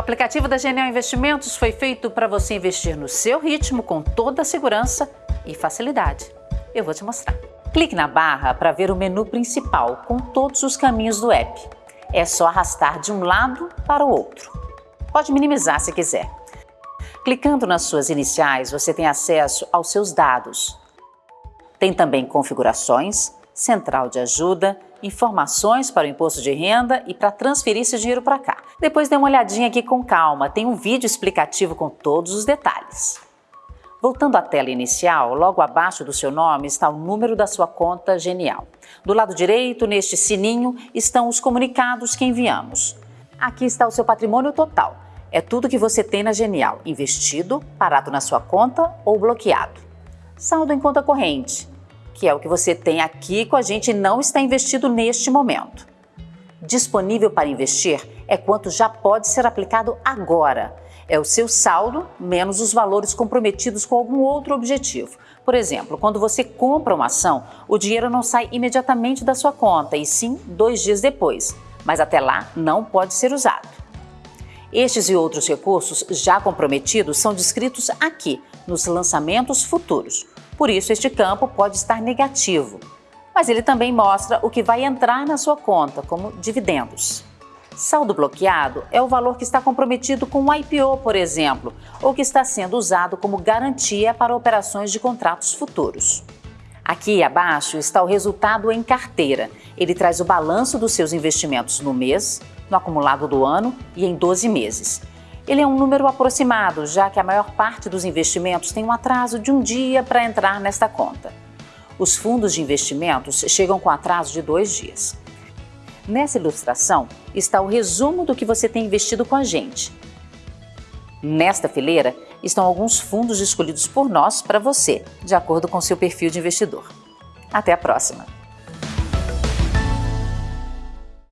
aplicativo da Genial Investimentos foi feito para você investir no seu ritmo com toda a segurança e facilidade. Eu vou te mostrar. Clique na barra para ver o menu principal com todos os caminhos do app. É só arrastar de um lado para o outro. Pode minimizar se quiser. Clicando nas suas iniciais, você tem acesso aos seus dados. Tem também configurações, central de ajuda, informações para o imposto de renda e para transferir esse dinheiro para cá. Depois dê uma olhadinha aqui com calma, tem um vídeo explicativo com todos os detalhes. Voltando à tela inicial, logo abaixo do seu nome está o número da sua conta Genial. Do lado direito, neste sininho, estão os comunicados que enviamos. Aqui está o seu patrimônio total. É tudo que você tem na Genial, investido, parado na sua conta ou bloqueado. Saldo em conta corrente, que é o que você tem aqui com a gente não está investido neste momento. Disponível para investir é quanto já pode ser aplicado agora. É o seu saldo menos os valores comprometidos com algum outro objetivo. Por exemplo, quando você compra uma ação, o dinheiro não sai imediatamente da sua conta, e sim dois dias depois, mas até lá não pode ser usado. Estes e outros recursos já comprometidos são descritos aqui, nos lançamentos futuros. Por isso, este campo pode estar negativo. Mas ele também mostra o que vai entrar na sua conta, como dividendos. Saldo bloqueado é o valor que está comprometido com o IPO, por exemplo, ou que está sendo usado como garantia para operações de contratos futuros. Aqui abaixo está o resultado em carteira. Ele traz o balanço dos seus investimentos no mês, no acumulado do ano e em 12 meses. Ele é um número aproximado, já que a maior parte dos investimentos tem um atraso de um dia para entrar nesta conta. Os fundos de investimentos chegam com atraso de dois dias. Nessa ilustração está o resumo do que você tem investido com a gente. Nesta fileira estão alguns fundos escolhidos por nós para você, de acordo com seu perfil de investidor. Até a próxima!